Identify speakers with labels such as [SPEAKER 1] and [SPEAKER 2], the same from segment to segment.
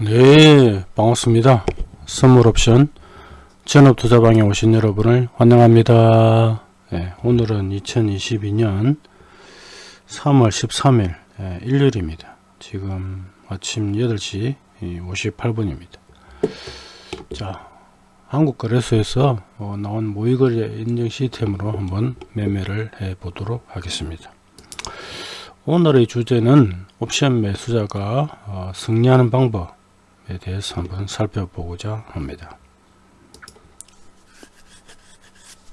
[SPEAKER 1] 네 반갑습니다. 선물옵션 전업투자방에 오신 여러분을 환영합니다. 네, 오늘은 2022년 3월 13일 네, 일요일입니다. 지금 아침 8시 58분입니다. 자 한국거래소에서 어, 나온 모의거래 인증 시스템으로 한번 매매를 해 보도록 하겠습니다. 오늘의 주제는 옵션 매수자가 어, 승리하는 방법. 에 대해서 한번 살펴보고자 합니다.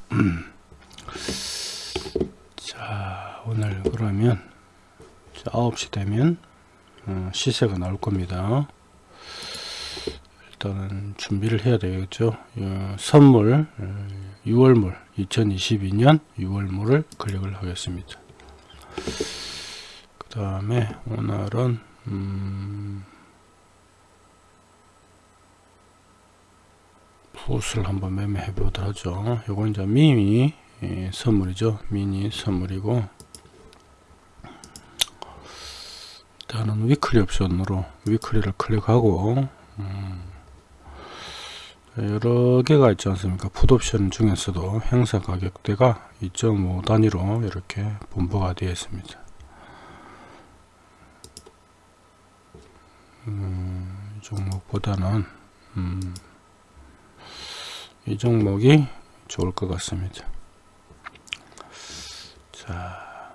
[SPEAKER 1] 자 오늘 그러면 9시 되면 어, 시세가 나올 겁니다. 일단은 준비를 해야 되겠죠. 어, 선물 6월물 2022년 6월물을 클릭을 하겠습니다. 그 다음에 오늘은 음 put을 한번 매매해 보도록 하죠. 요건 이제 미니 예, 선물이죠. 미니 선물이고 일단은 weekly 옵션으로 weekly를 클릭하고 음, 여러 개가 있지 않습니까? put 옵션 중에서도 행사 가격대가 2.5 단위로 이렇게 분포가 되어 있습니다. 음, 종목보다는 음, 이 종목이 좋을 것 같습니다. 자,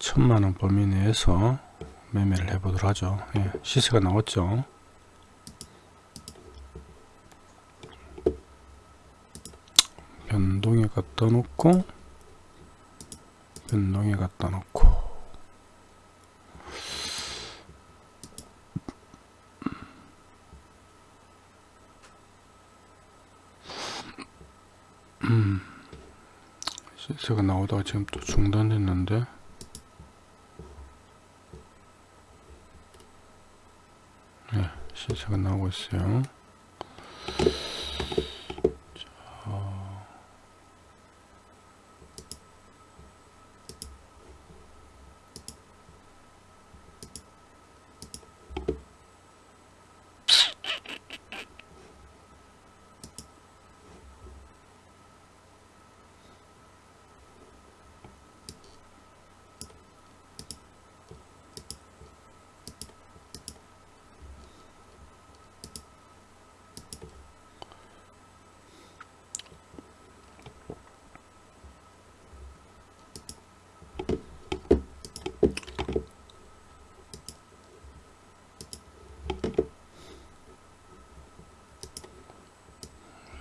[SPEAKER 1] 천만원 범위 내에서 매매를 해 보도록 하죠. 예, 시세가 나왔죠. 변동에 갖다 놓고 변동에 갖다 놓고 음, 시세가 나오다가 지금 또 중단됐는데? 네, 시세가 나오고 있어요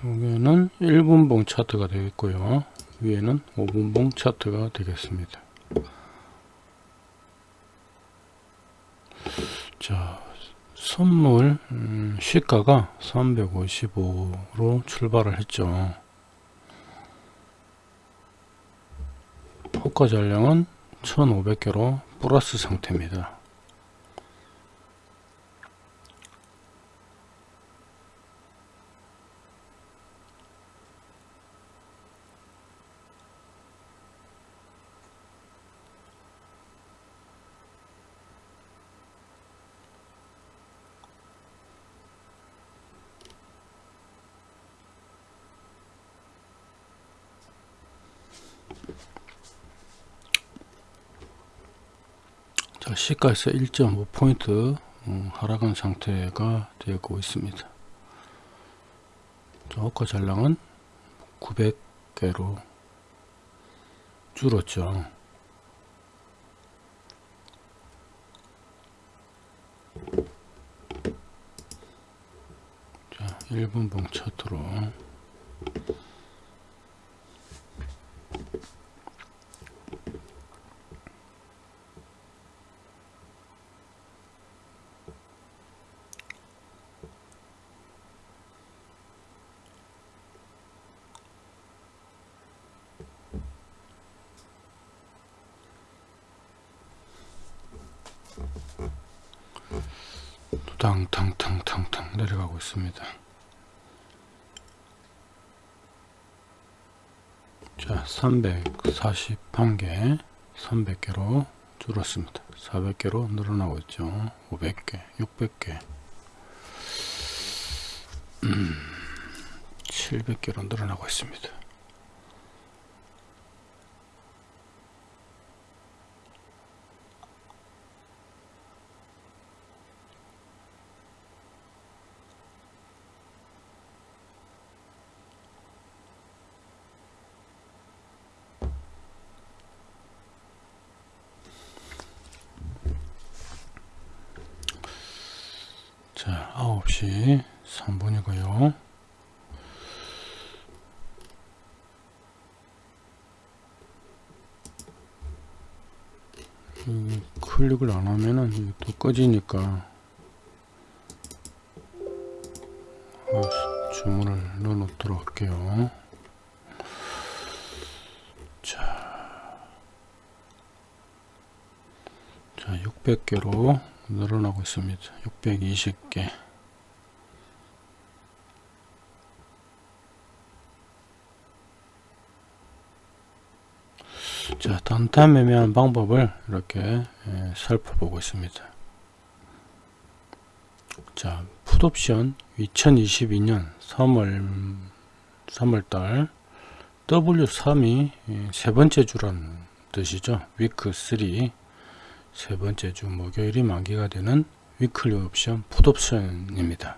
[SPEAKER 1] 여기는 1분봉 차트가 되겠고요. 위에는 5분봉 차트가 되겠습니다. 자 선물 음, 시가가 355로 출발을 했죠. 호가 잔량은 1500개로 플러스 상태입니다 자, 시가에서 1.5포인트 음, 하락한 상태가 되고 있습니다. 자, 호가 잔량은 900개로 줄었죠. 자, 1분봉 차트로 탕탕탕탕탕 내려가고 있습니다. 자, 341개, 300개로 줄었습니다. 400개로 늘어나고 있죠. 500개, 600개, 음, 700개로 늘어나고 있습니다. 자, 9시 3분이고요. 클릭을 안 하면은 이게 또 꺼지니까 아, 주문을 넣어 놓도록 할게요. 자, 자 600개로 늘어나고 있습니다. 620개. 자, 단타 매매하는 방법을 이렇게 예, 살펴보고 있습니다. 자, 풋옵션 2022년 3월 3월달 W3이 예, 세 번째 주란 뜻이죠. 위크 3 세 번째 주 목요일이 만기가 되는 위클리 옵션 풋옵션입니다.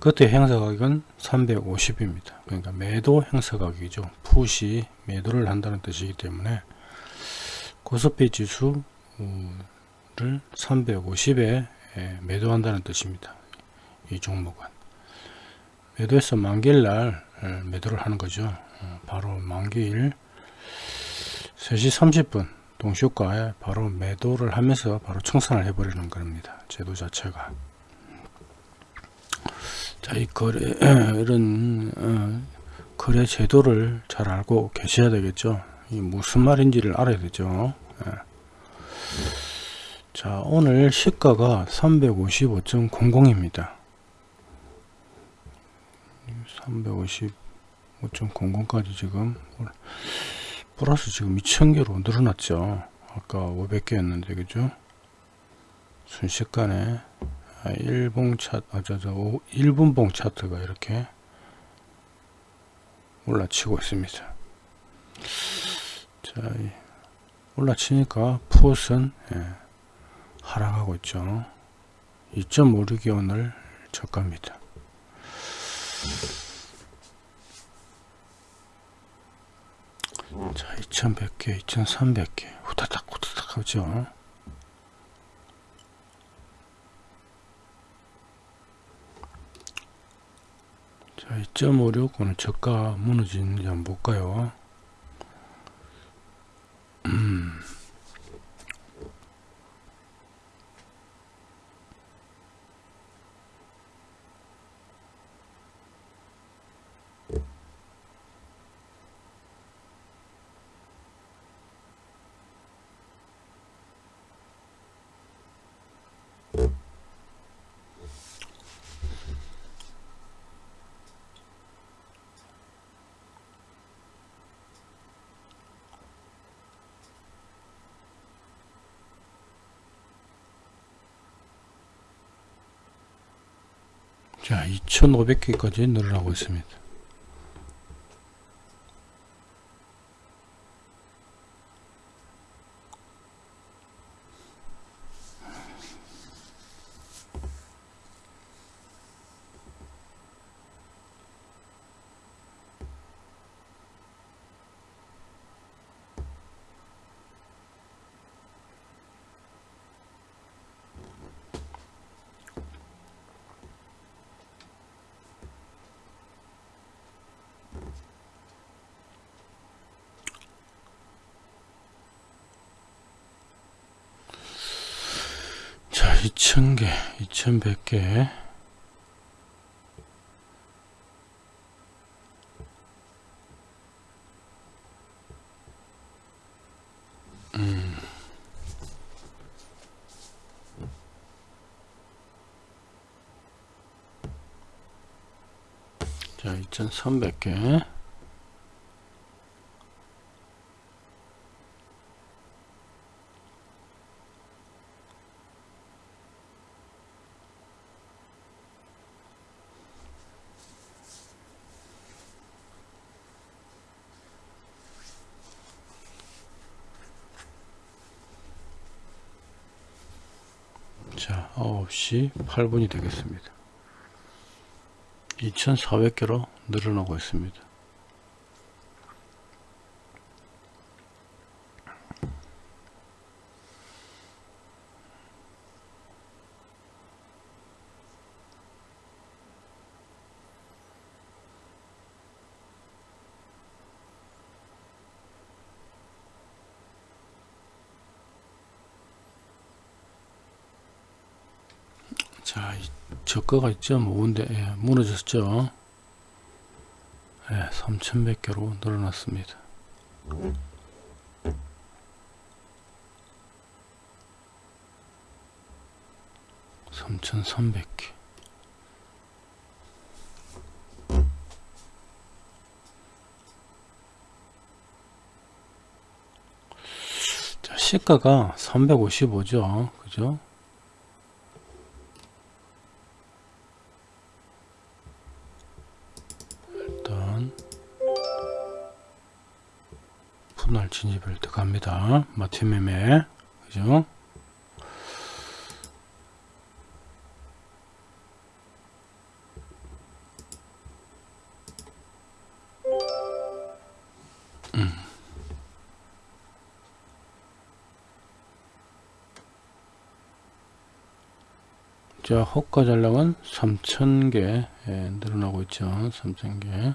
[SPEAKER 1] 그때 행사 가격은 350입니다. 그러니까 매도 행사 가격이죠. 풋이 매도를 한다는 뜻이기 때문에 코스피 지수를 350에 매도한다는 뜻입니다. 이 종목은 매도해서 만기일 날 매도를 하는 거죠. 어, 바로 만기일 3시 30분 동시효과에 바로 매도를 하면서 바로 청산을 해버리는 겁니다. 제도 자체가. 자, 이 거래, 이런, 어, 거래 제도를 잘 알고 계셔야 되겠죠. 이 무슨 말인지를 알아야 되죠. 예. 자, 오늘 시가가 355.00입니다. 355.00까지 지금 플러스 지금 2000개로 늘어났죠. 아까 500개였는데 그죠? 순식간에 1분 차트 아, 저, 저, 1분봉 차트가 이렇게 올라치고 있습니다. 자 올라치니까 풋은 예, 하락하고 있죠. 2.56이 오늘 저가입니다 자 2100개 2300개. 후다닥 후다닥 하죠. 자 2.56 오늘 저가 무너지는지 한번 볼까요 음. 자 2500개까지 늘어나고 있습니다 자 2000개 2100개 음. 자 2300개 자 9시 8분이 되겠습니다. 2400개로 늘어나고 있습니다 자, 이 저가가 있죠. 모은데 예, 무너졌죠. 예, 3,100개로 늘어났습니다. 삼천삼백 개. 자, 시가가 355죠. 그죠? 진입을 들어갑니다. 마티 매매 그죠? 음. 자, 호가 잔량은 3,000개 예, 늘어나고 있죠. 3,000개.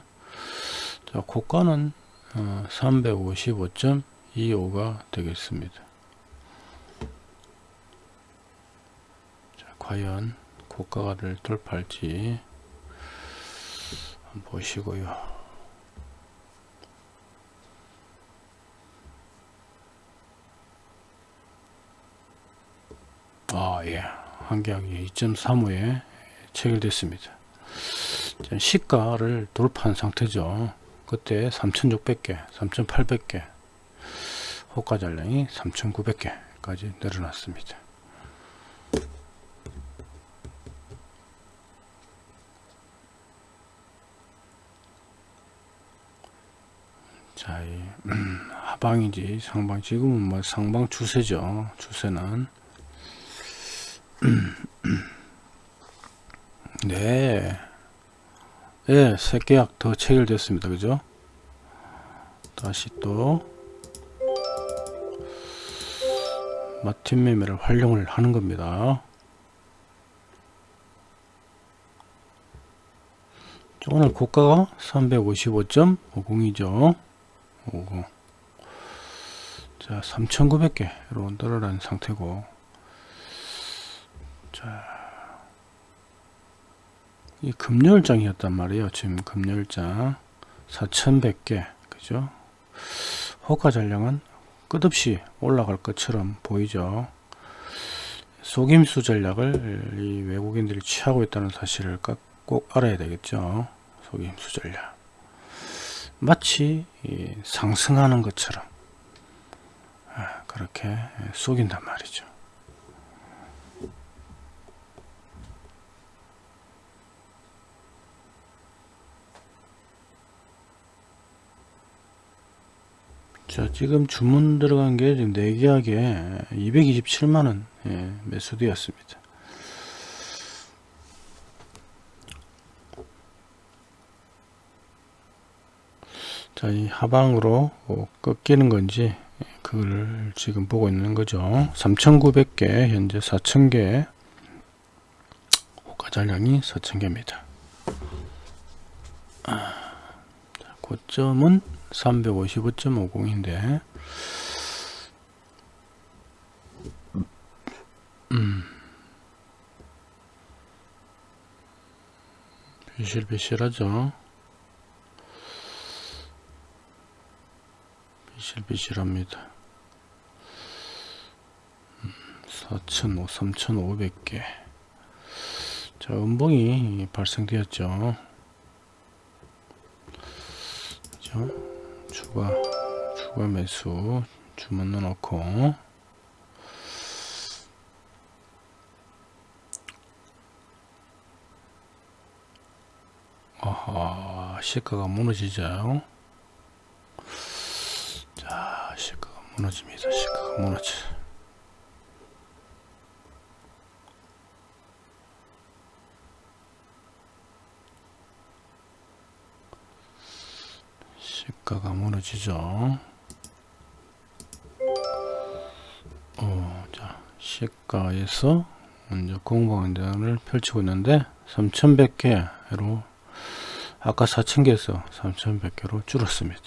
[SPEAKER 1] 자, 고가는 어, 355.25가 되겠습니다. 자, 과연 고가를 돌파할지 보시고요. 아, 예. 한계약이 2.35에 체결됐습니다. 자, 시가를 돌파한 상태죠. 그때 3,600개, 3,800개, 호가 잔량이 3,900개까지 늘어났습니다. 자, 이, 음, 하방인지 상방, 지금은 뭐 상방 추세죠. 추세는. 네. 예, 새 계약 더 체결됐습니다. 그죠? 다시 또 마틴 매매를 활용을 하는 겁니다. 오늘 고가가 355.50이죠. 50. 자, 3,900개로 늘어난 상태고 자, 이 금요일장이었단 말이에요. 지금 금요일장 4,100개, 그죠? 호가 전량은 끝없이 올라갈 것처럼 보이죠. 속임수 전략을 이 외국인들이 취하고 있다는 사실을 꼭 알아야 되겠죠. 속임수 전략. 마치 상승하는 것처럼 아, 그렇게 속인단 말이죠. 자 지금 주문 들어간 게 지금 4계약에 227만원 예, 매수되었습니다. 자이 하방으로 뭐 꺾이는 건지 그걸 지금 보고 있는 거죠. 3900개 현재 4000개 호가 잔량이 4000개입니다. 아, 고점은 355.50인데. 음. 비실비실하죠. 비실비실합니다. 4,500, 3,500개. 자 음봉이 발생되었죠. 그죠 추가 추가 매수 주문 넣어놓고. 아하 시가가 무너지죠? 자 시가가 무너집니다. 시가가 무너져 시가가 무너지죠. 어, 자, 시가에서 먼저 공방전을 펼치고 있는데 3,100개로 아까 4,000개에서 3,100개로 줄었습니다.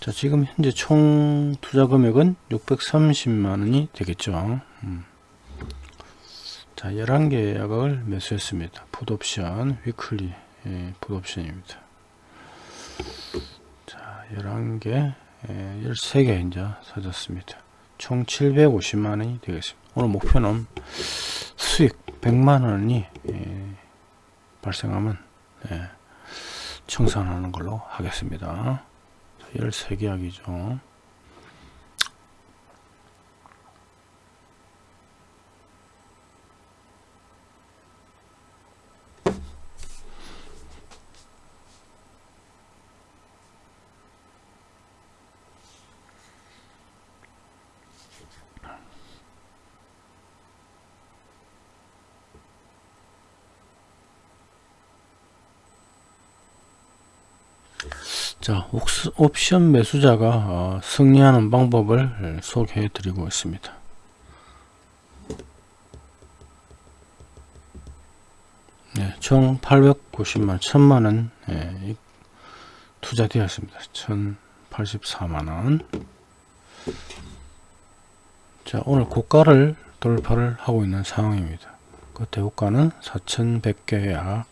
[SPEAKER 1] 자, 지금 현재 총 투자 금액은 630만 원이 되겠죠. 음. 자, 11개 약을 매수했습니다. 풋옵션, 위클리 예, 풋옵션입니다. 자, 11개, 예, 13개 이제 사졌습니다. 총 750만원이 되겠습니다. 오늘 목표는 수익 100만원이 예, 발생하면 예, 청산하는 걸로 하겠습니다. 13개 약이죠. 자, 옥스- 옵션 매수자가 어, 승리하는 방법을 소개해 드리고 있습니다. 네, 총 890만 1000만원 예, 이- 투자되었습니다. 1084만원 자 오늘 고가를 돌파를 하고 있는 상황입니다. 그 대고가는 4100개 약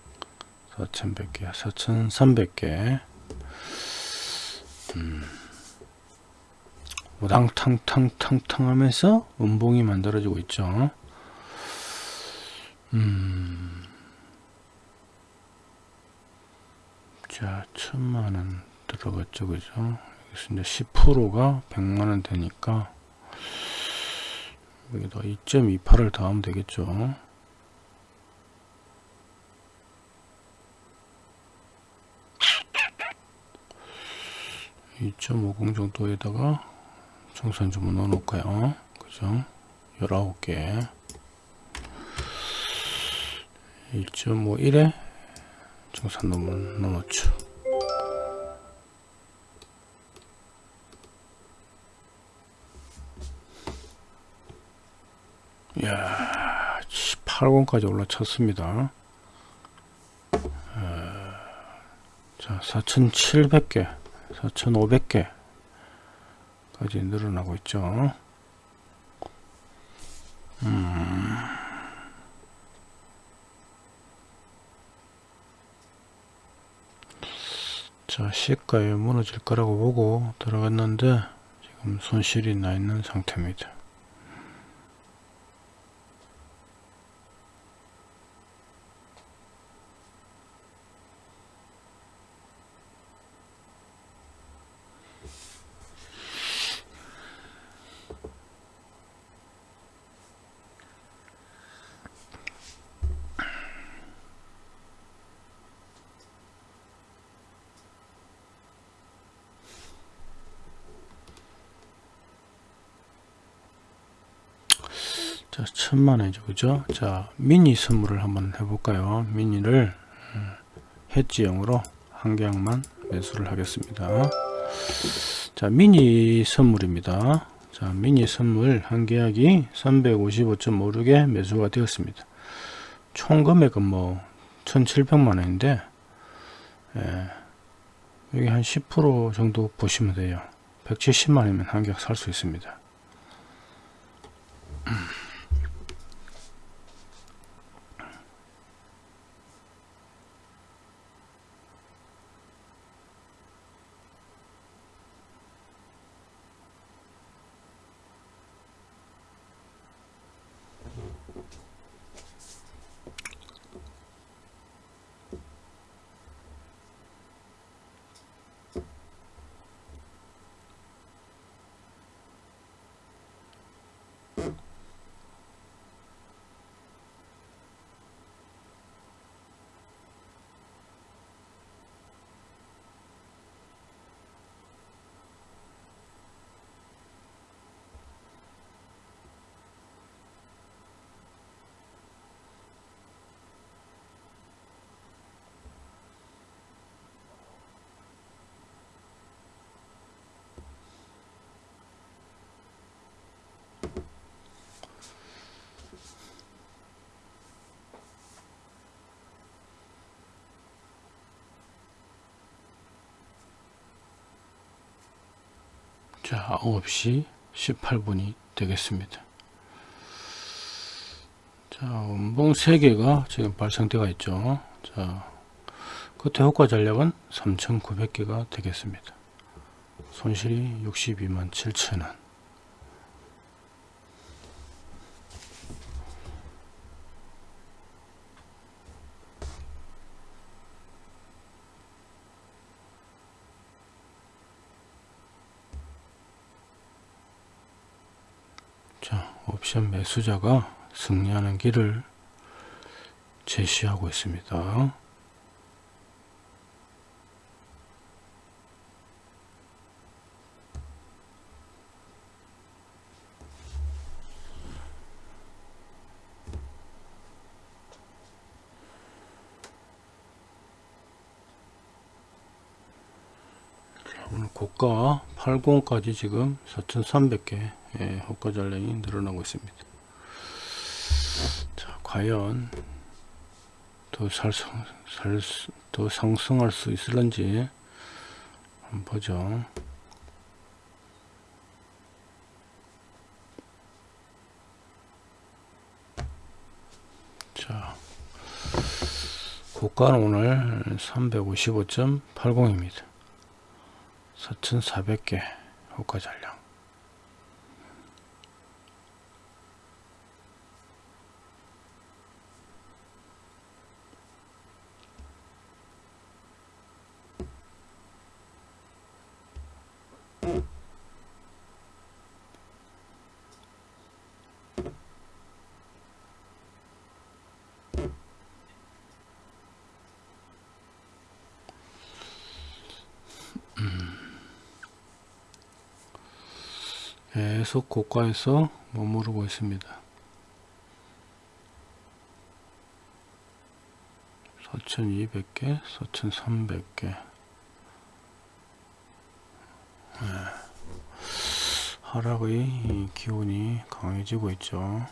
[SPEAKER 1] 4100개 4300개 우당탕탕탕탕 하면서 음봉이 만들어지고 있죠. 음. 자, 천만원 들어갔죠, 그죠? 여기서 이제 10%가 100만원 되니까, 여기다 2.28을 더하면 되겠죠. (2.50) 정도에다가 정산 주문 넣어 놓을까요? 그죠? 19개. 1.51에 정산 주문 넣어 놓죠. 이야 8권까지 올라쳤습니다. 어, 자 4700개 4500개 까지 늘어나고 있죠 음. 자 시가에 무너질 거라고 보고 들어갔는데 지금 손실이 나 있는 상태입니다 자, 천만원이죠. 그죠? 자, 미니 선물을 한번 해볼까요? 미니를 해지형으로 한 개약만 매수를 하겠습니다. 자, 미니 선물입니다. 자, 미니 선물 한 계약이 355.56에 매수가 되었습니다. 총 금액은 뭐 1700만 원인데 예, 여기 한 10% 정도 보시면 돼요. 170만 원이면 한 계약 살 수 있습니다. 자 9시 18분이 되겠습니다. 자 원봉 3개가 지금 발생되어 있죠. 자 끝에 효과 전략은 3900개가 되겠습니다. 손실이 62만 7천원 자, 옵션 매 수자가 승리하는 길을 제시하고 있습니다. 고가 80까지 지금 4,300개 예, 호가 전량이 늘어나고 있습니다. 자, 과연 더 살성, 살, 더 상승할 수 있을런지 한번 보죠. 자, 고가는 오늘 355.80입니다. 4,400개 호가 잔량 계속 고가에서 머무르고 있습니다. 4,200개, 4,300개. 네. 하락의 기운이 강해지고 있죠.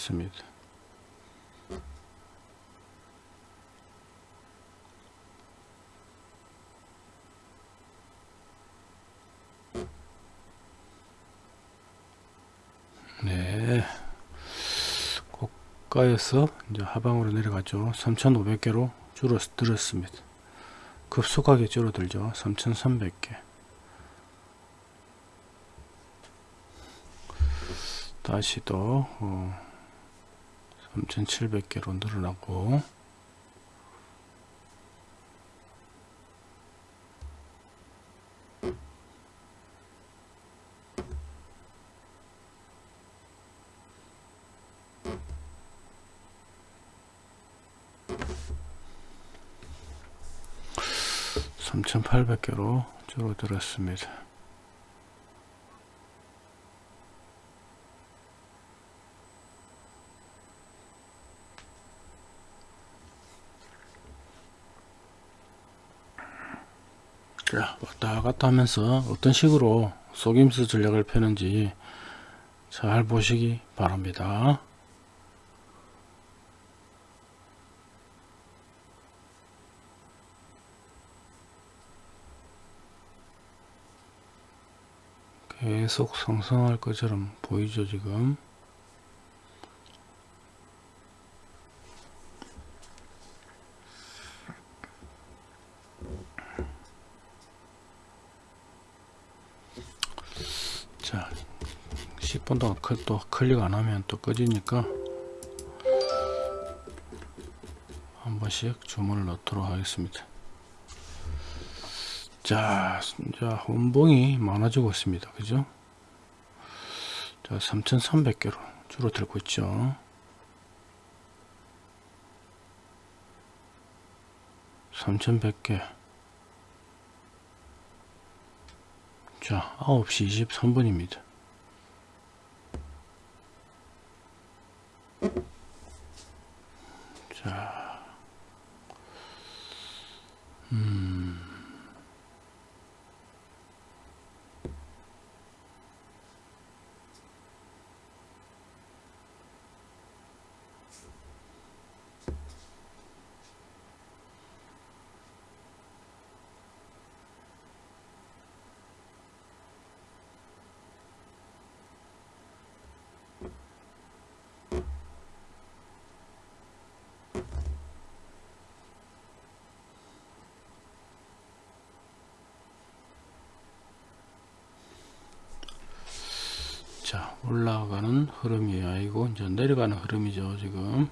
[SPEAKER 1] 20개약 들어갔습니다. 네. 고가에서 이제 하방으로 내려가죠. 3,500개로 줄어들었습니다. 급속하게 줄어들죠. 3,300개. 다시 또 어, 3,700개로 늘어나고 삼천팔백 개로 줄어들었습니다. 자, 왔다 갔다 하면서 어떤 식으로 속임수 전략을 펴는지 잘 보시기 바랍니다. 계속 상승할 것처럼 보이죠 지금 자 10분 동안 또 클릭 안 하면 또 꺼지니까 한 번씩 주문을 넣도록 하겠습니다 자, 자, 원봉이 많아지고 있습니다. 그죠? 자, 3,300개로 줄어들고 있죠. 삼천백개 자 9시 23분입니다 자 올라가는 흐름이 아니고 이제 내려가는 흐름이죠 지금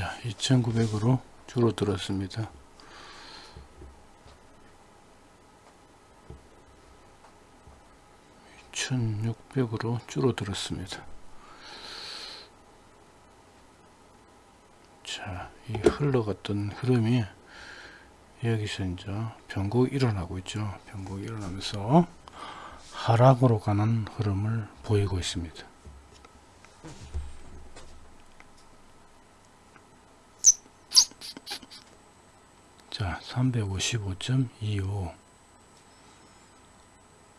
[SPEAKER 1] 자 2900으로 줄어들었습니다 1600으로 줄어들었습니다 자, 이 흘러갔던 흐름이 여기서 이제 변곡이 일어나고 있죠. 변곡이 일어나면서 하락으로 가는 흐름을 보이고 있습니다. 자, 355.25.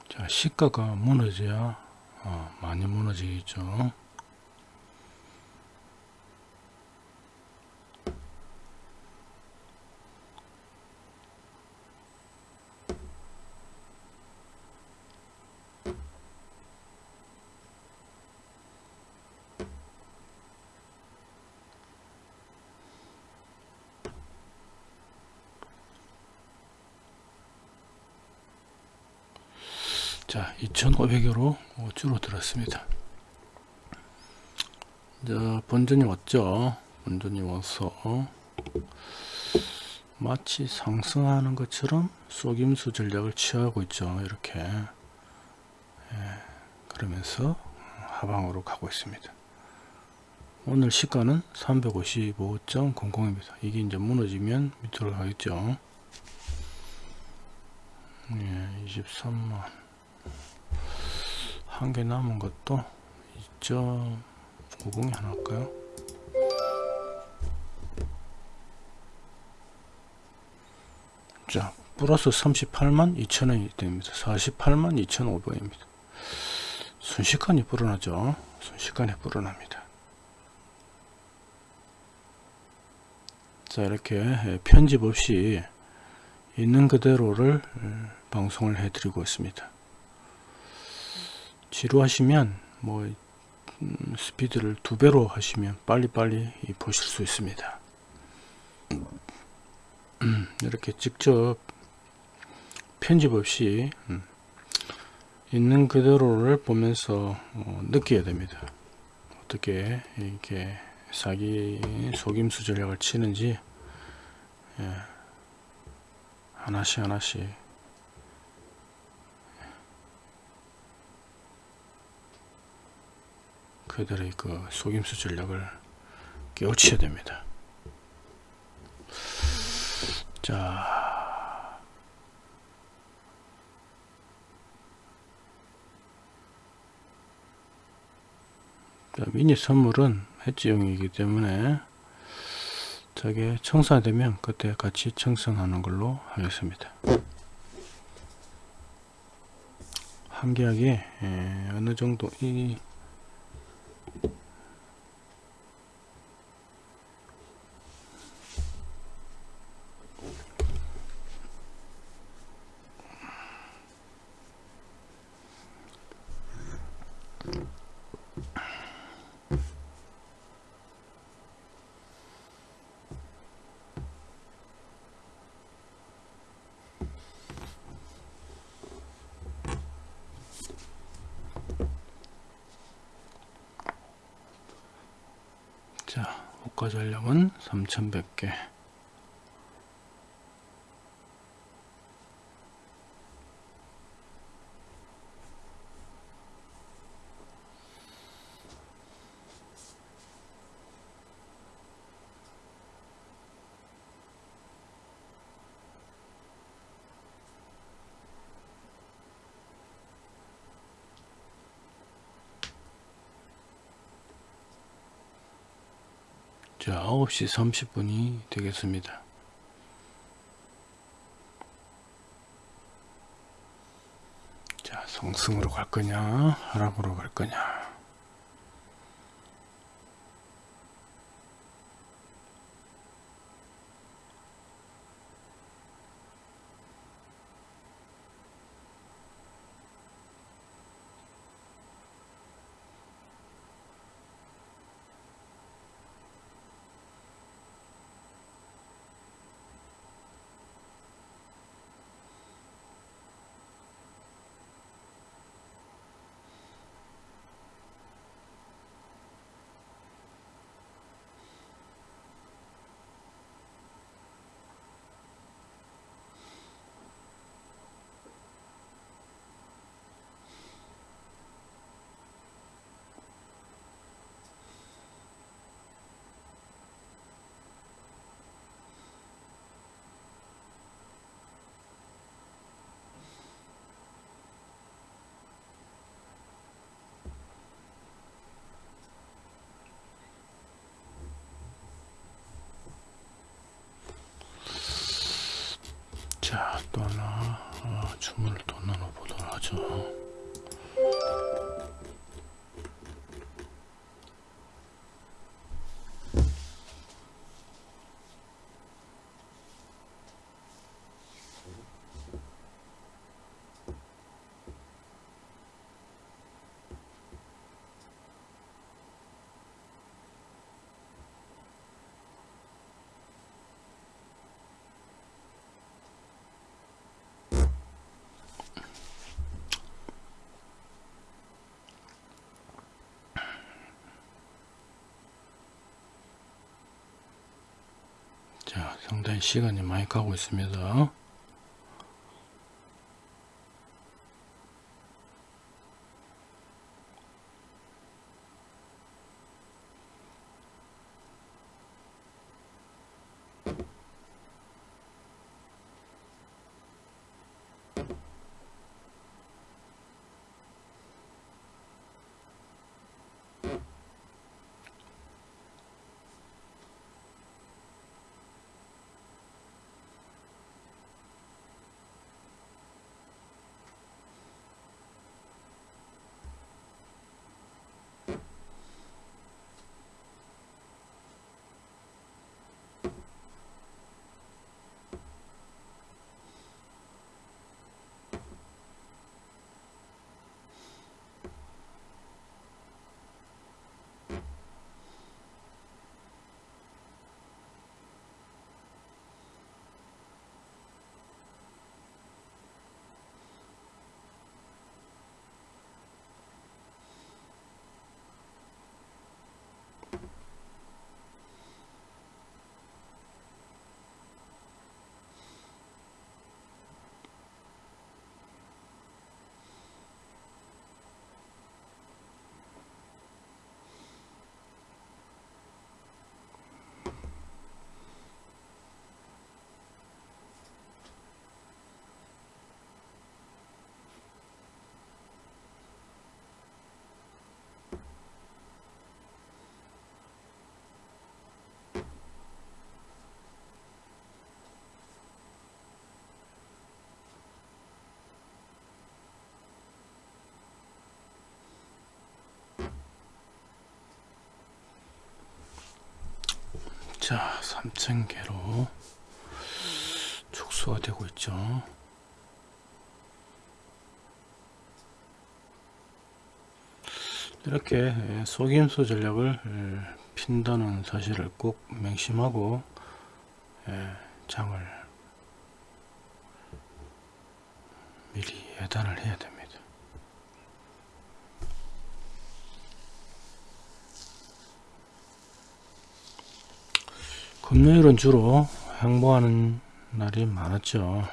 [SPEAKER 1] 자, 시가가 무너져야 어, 많이 무너지겠죠. 자 2500여로 줄어들었습니다. 자 본전이 왔죠? 본전이 와서 마치 상승하는 것처럼 속임수 전략을 취하고 있죠. 이렇게. 예, 그러면서 하방으로 가고 있습니다. 오늘 시가는 355.00입니다. 이게 이제 무너지면 밑으로 가겠죠? 예, 23만 한 개 남은 것도 2.50이 하나 할까요? 자, 플러스 38만 2천원이 됩니다. 48만 2,500원입니다. 순식간에 불어나죠. 순식간에 불어납니다. 자, 이렇게 편집 없이 있는 그대로를 방송을 해드리고 있습니다. 지루하시면 뭐 음, 스피드를 두 배로 하시면 빨리빨리 보실 수 있습니다. 음, 이렇게 직접 편집 없이 음, 있는 그대로를 보면서 어, 느껴야 됩니다. 어떻게 이렇게 사기 속임수 전략을 치는지 예, 하나씩 하나씩 그들의 그 속임수 전략을 깨우쳐야 됩니다. 자, 자 미니 선물은 해지용이기 때문에 저게 청산되면 그때 같이 청산하는 걸로 하겠습니다. 한계하게 예, 어느 정도 이 Thank you. 8,100개. 은 3100개. 자, 9시 30분이 되겠습니다. 자, 성승으로 갈 거냐, 하락으로 갈 거냐. 자, 또 하나 어, 주문을 또 나눠보도록 하죠. 자, 상당히 시간이 많이 가고 있습니다. 자 3,000개로 축소가 되고 있죠 이렇게 속임수 전략을 핀다는 사실을 꼭 명심하고 장을 미리 예단을 해야 됩니다. 금요일은 주로 행보하는 날이 많았죠.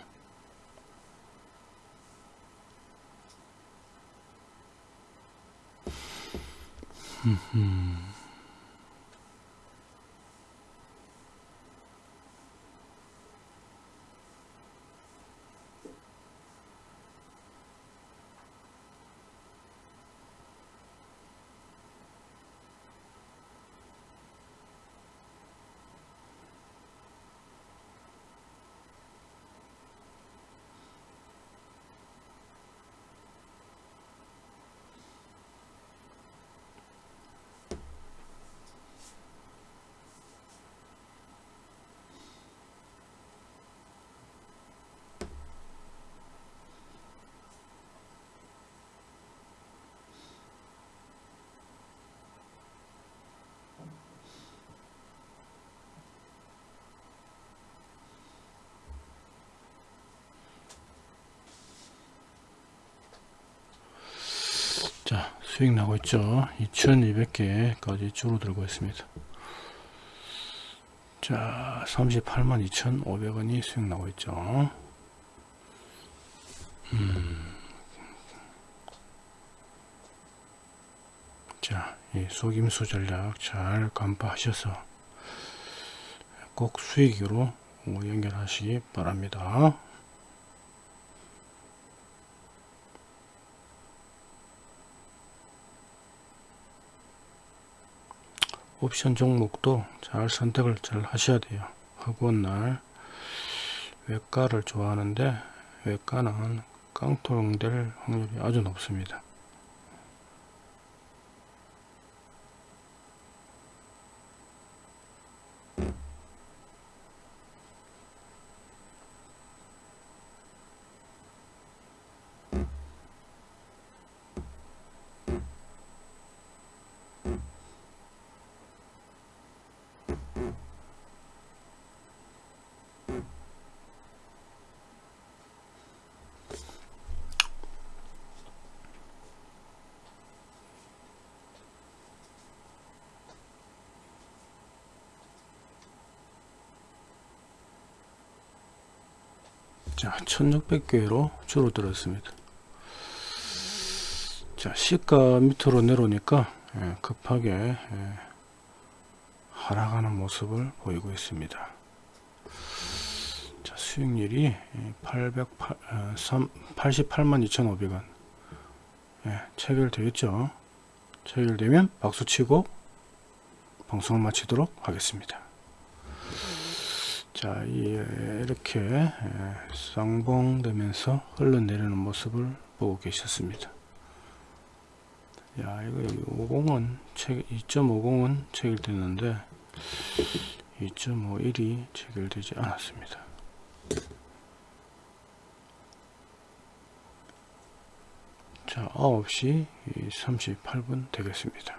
[SPEAKER 1] 자 수익 나고 있죠 2200개까지 줄어들고 있습니다 자 38만 2500원이 수익 나고 있죠 음. 자, 이 속임수 전략 잘 간파하셔서 꼭 수익으로 연결하시기 바랍니다. 옵션 종목도 잘 선택을 잘 하셔야 돼요. 허구한 날 외가를 좋아하는데 외가는 깡통될 확률이 아주 높습니다. 1600개로 줄어들었습니다. 자 시가 밑으로 내려오니까 예, 급하게 예, 하락하는 모습을 보이고 있습니다. 자 수익률이 808, 88만 2500원. 예, 체결되겠죠? 체결되면 박수치고 방송을 마치도록 하겠습니다 자 이렇게 쌍봉되면서 흘러내리는 모습을 보고 계셨습니다. 야 이거 50은 2.50은 체결됐는데 2.51이 체결되지 않았습니다. 자 9시 38분 되겠습니다.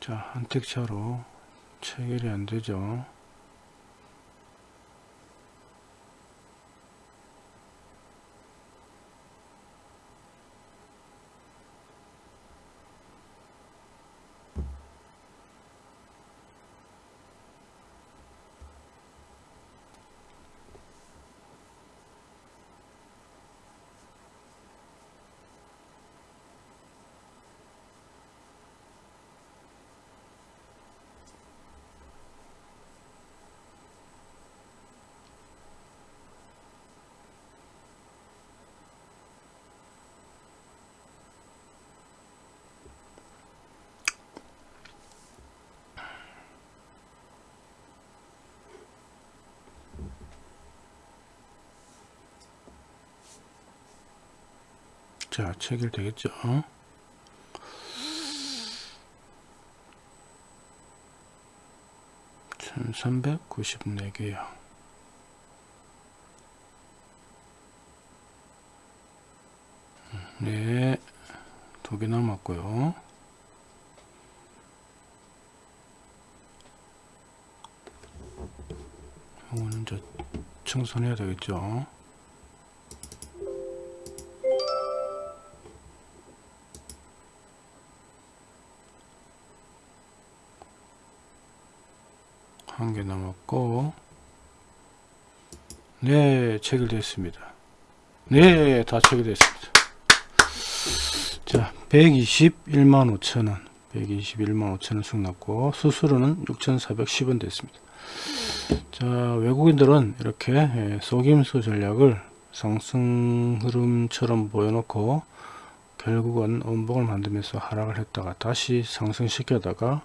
[SPEAKER 1] 자 한택차로 체결이 안 되죠 자 체결 되겠죠 천삼백구십네 개요 네, 두 개 남았고요. 이거는 저 청소해야 되겠죠. 한 개 남았고 네 체결됐습니다. 네다 체결됐습니다. 자 121만 5천원. 121만 5천원 승났고 수수료는 6,410원 됐습니다. 자 외국인들은 이렇게 예, 속임수 전략을 상승 흐름처럼 보여놓고 결국은 원봉을 만들면서 하락을 했다가 다시 상승시켜다가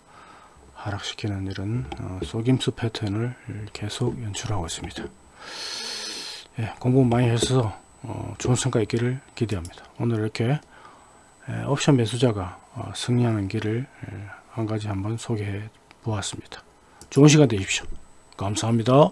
[SPEAKER 1] 하락시키는 이런 어, 속임수 패턴을 계속 연출하고 있습니다. 예, 공부 많이 해서 어, 좋은 성과 있기를 기대합니다. 오늘 이렇게 예, 옵션 매수자가 어, 승리하는 길을 예, 한 가지 한번 소개해 보았습니다. 좋은 시간 되십시오. 감사합니다.